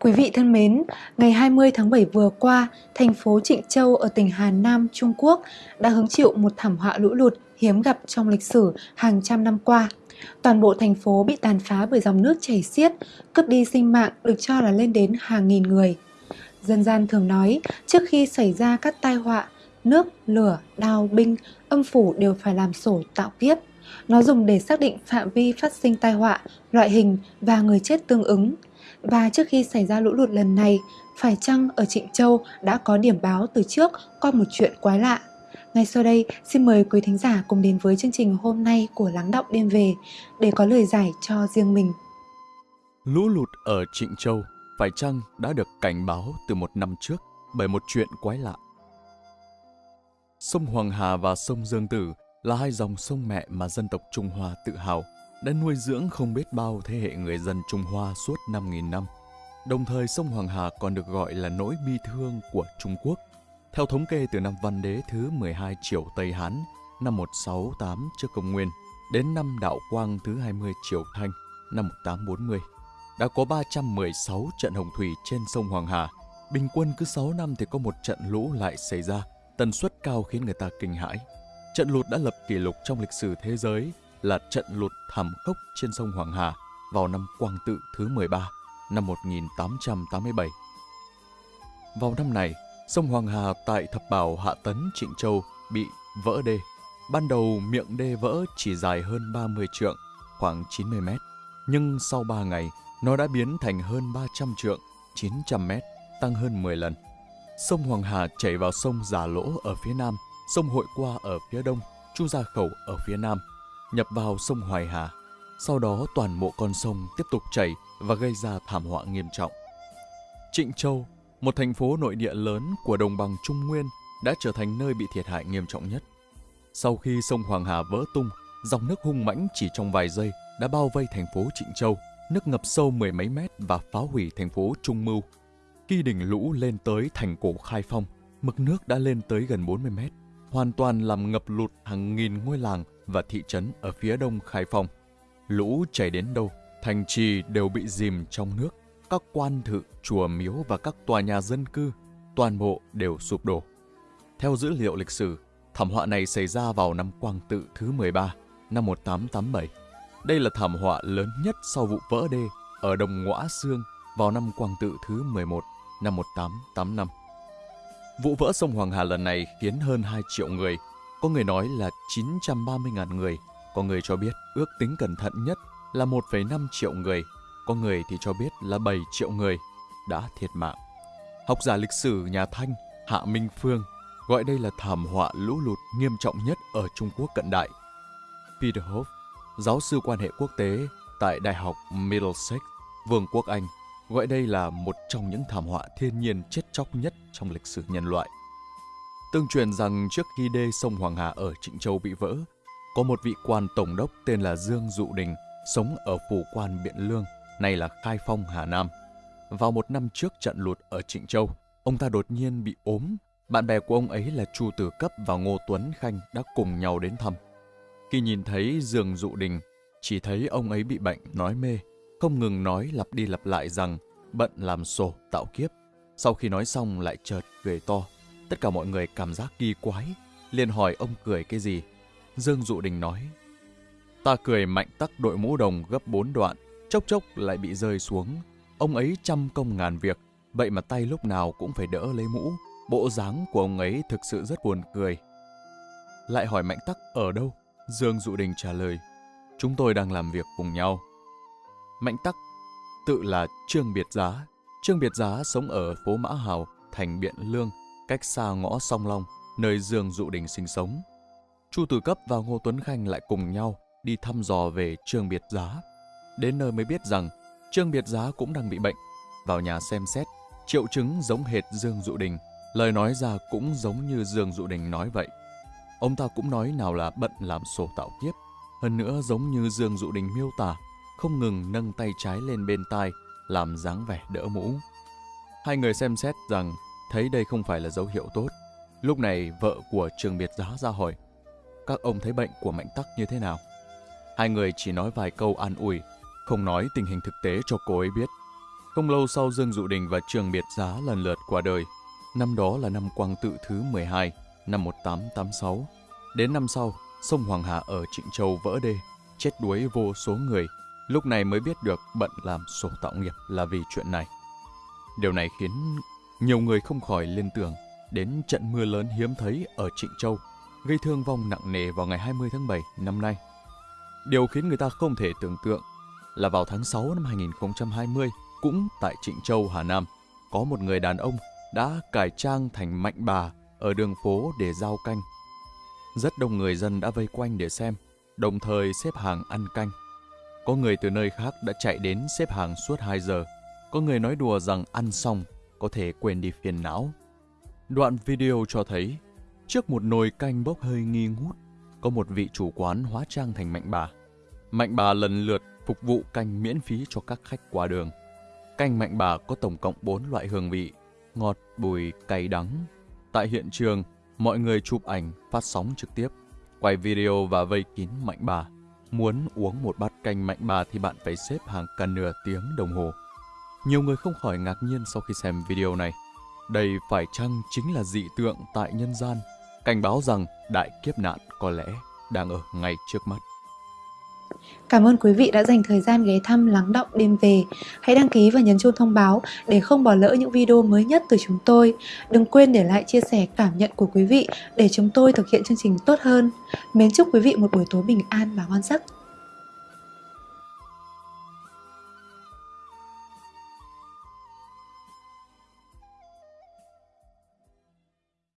Quý vị thân mến, ngày 20 tháng 7 vừa qua, thành phố Trịnh Châu ở tỉnh Hà Nam, Trung Quốc đã hứng chịu một thảm họa lũ lụt hiếm gặp trong lịch sử hàng trăm năm qua. Toàn bộ thành phố bị tàn phá bởi dòng nước chảy xiết, cướp đi sinh mạng được cho là lên đến hàng nghìn người. Dân gian thường nói, trước khi xảy ra các tai họa, nước, lửa, đao, binh, âm phủ đều phải làm sổ tạo kiếp. Nó dùng để xác định phạm vi phát sinh tai họa, loại hình và người chết tương ứng. Và trước khi xảy ra lũ lụt lần này, phải chăng ở Trịnh Châu đã có điểm báo từ trước qua một chuyện quái lạ? Ngay sau đây, xin mời quý thính giả cùng đến với chương trình hôm nay của Lắng Động Đêm Về để có lời giải cho riêng mình. Lũ lụt ở Trịnh Châu phải chăng đã được cảnh báo từ một năm trước bởi một chuyện quái lạ? Sông Hoàng Hà và sông Dương Tử là hai dòng sông mẹ mà dân tộc Trung Hoa tự hào đã nuôi dưỡng không biết bao thế hệ người dân Trung Hoa suốt 5.000 năm. Đồng thời sông Hoàng Hà còn được gọi là nỗi bi thương của Trung Quốc. Theo thống kê từ năm Văn Đế thứ 12 Triều Tây Hán năm 168 trước công nguyên đến năm Đạo Quang thứ 20 Triều Thanh năm 1840, đã có 316 trận hồng thủy trên sông Hoàng Hà. Bình quân cứ 6 năm thì có một trận lũ lại xảy ra, tần suất cao khiến người ta kinh hãi. Trận lụt đã lập kỷ lục trong lịch sử thế giới là trận lụt thảm khốc trên sông Hoàng Hà vào năm Quang Tự thứ 13, năm 1887. Vào năm này, sông Hoàng Hà tại Thập Bảo Hạ Tấn Trịnh Châu bị vỡ đê. Ban đầu miệng đê vỡ chỉ dài hơn 30 trượng, khoảng 90 mét. Nhưng sau 3 ngày, nó đã biến thành hơn 300 trượng, 900 mét, tăng hơn 10 lần. Sông Hoàng Hà chảy vào sông Già Lỗ ở phía nam, sông Hội Qua ở phía đông, Chu Gia Khẩu ở phía nam – nhập vào sông Hoài Hà. Sau đó toàn bộ con sông tiếp tục chảy và gây ra thảm họa nghiêm trọng. Trịnh Châu, một thành phố nội địa lớn của đồng bằng Trung Nguyên, đã trở thành nơi bị thiệt hại nghiêm trọng nhất. Sau khi sông Hoàng Hà vỡ tung, dòng nước hung mãnh chỉ trong vài giây đã bao vây thành phố Trịnh Châu, nước ngập sâu mười mấy mét và phá hủy thành phố Trung Mưu. Khi đỉnh lũ lên tới thành cổ Khai Phong, mực nước đã lên tới gần 40 mét, hoàn toàn làm ngập lụt hàng nghìn ngôi làng và thị trấn ở phía đông Khai Phong. Lũ chảy đến đâu, thành trì đều bị dìm trong nước. Các quan thự, chùa miếu và các tòa nhà dân cư, toàn bộ đều sụp đổ. Theo dữ liệu lịch sử, thảm họa này xảy ra vào năm Quang Tự thứ 13, năm 1887. Đây là thảm họa lớn nhất sau vụ vỡ đê ở Đồng Ngõa Sương vào năm Quang Tự thứ 11, năm 1885. Vụ vỡ sông Hoàng Hà lần này khiến hơn 2 triệu người có người nói là 930.000 người, có người cho biết ước tính cẩn thận nhất là 1,5 triệu người, có người thì cho biết là 7 triệu người đã thiệt mạng. Học giả lịch sử nhà Thanh Hạ Minh Phương gọi đây là thảm họa lũ lụt nghiêm trọng nhất ở Trung Quốc cận đại. Peter Hoff, giáo sư quan hệ quốc tế tại Đại học Middlesex, Vương quốc Anh, gọi đây là một trong những thảm họa thiên nhiên chết chóc nhất trong lịch sử nhân loại. Tương truyền rằng trước khi đê sông Hoàng Hà ở Trịnh Châu bị vỡ, có một vị quan tổng đốc tên là Dương Dụ Đình sống ở phủ quan Biện Lương, nay là Khai Phong, Hà Nam. Vào một năm trước trận lụt ở Trịnh Châu, ông ta đột nhiên bị ốm. Bạn bè của ông ấy là Chu Tử Cấp và Ngô Tuấn Khanh đã cùng nhau đến thăm. Khi nhìn thấy Dương Dụ Đình, chỉ thấy ông ấy bị bệnh, nói mê, không ngừng nói lặp đi lặp lại rằng bận làm sổ tạo kiếp. Sau khi nói xong lại chợt cười to. Tất cả mọi người cảm giác kỳ quái, liền hỏi ông cười cái gì. Dương Dụ Đình nói, ta cười mạnh tắc đội mũ đồng gấp bốn đoạn, chốc chốc lại bị rơi xuống. Ông ấy trăm công ngàn việc, vậy mà tay lúc nào cũng phải đỡ lấy mũ. Bộ dáng của ông ấy thực sự rất buồn cười. Lại hỏi Mạnh Tắc ở đâu? Dương Dụ Đình trả lời, chúng tôi đang làm việc cùng nhau. Mạnh Tắc tự là Trương Biệt Giá. Trương Biệt Giá sống ở phố Mã Hào, thành Biện Lương, cách xa ngõ Song Long, nơi Dương Dụ Đình sinh sống. Chu Tử Cấp và Ngô Tuấn Khanh lại cùng nhau đi thăm dò về Trương Biệt Giá. Đến nơi mới biết rằng Trương Biệt Giá cũng đang bị bệnh. Vào nhà xem xét, triệu chứng giống hệt Dương Dụ Đình, lời nói ra cũng giống như Dương Dụ Đình nói vậy. Ông ta cũng nói nào là bận làm sổ tạo kiếp, hơn nữa giống như Dương Dụ Đình miêu tả, không ngừng nâng tay trái lên bên tai, làm dáng vẻ đỡ mũ. Hai người xem xét rằng thấy đây không phải là dấu hiệu tốt. Lúc này vợ của Trường Biệt Giá ra hỏi, các ông thấy bệnh của Mạnh Tắc như thế nào? Hai người chỉ nói vài câu an ủi, không nói tình hình thực tế cho cô ấy biết. Không lâu sau Dương Dụ Đình và Trường Biệt Giá lần lượt qua đời. Năm đó là năm Quang Tự thứ 12, năm 1886. Đến năm sau, sông Hoàng Hà ở Trịnh Châu vỡ đê, chết đuối vô số người. Lúc này mới biết được bận làm sổ tạo nghiệp là vì chuyện này. Điều này khiến nhiều người không khỏi liên tưởng đến trận mưa lớn hiếm thấy ở Trịnh Châu, gây thương vong nặng nề vào ngày 20 tháng 7 năm nay. Điều khiến người ta không thể tưởng tượng là vào tháng 6 năm 2020, cũng tại Trịnh Châu, Hà Nam, có một người đàn ông đã cải trang thành mạnh bà ở đường phố để giao canh. Rất đông người dân đã vây quanh để xem, đồng thời xếp hàng ăn canh. Có người từ nơi khác đã chạy đến xếp hàng suốt 2 giờ. Có người nói đùa rằng ăn xong có thể quên đi phiền não. Đoạn video cho thấy, trước một nồi canh bốc hơi nghi ngút, có một vị chủ quán hóa trang thành mạnh bà. Mạnh bà lần lượt phục vụ canh miễn phí cho các khách qua đường. Canh mạnh bà có tổng cộng 4 loại hương vị, ngọt, bùi, cay đắng. Tại hiện trường, mọi người chụp ảnh, phát sóng trực tiếp, quay video và vây kín mạnh bà. Muốn uống một bát canh mạnh bà thì bạn phải xếp hàng cả nửa tiếng đồng hồ. Nhiều người không khỏi ngạc nhiên sau khi xem video này. Đây phải chăng chính là dị tượng tại nhân gian, cảnh báo rằng đại kiếp nạn có lẽ đang ở ngay trước mắt. Cảm ơn quý vị đã dành thời gian ghé thăm, lắng động đêm về. Hãy đăng ký và nhấn chuông thông báo để không bỏ lỡ những video mới nhất từ chúng tôi. Đừng quên để lại chia sẻ cảm nhận của quý vị để chúng tôi thực hiện chương trình tốt hơn. Mến chúc quý vị một buổi tối bình an và ngon giấc.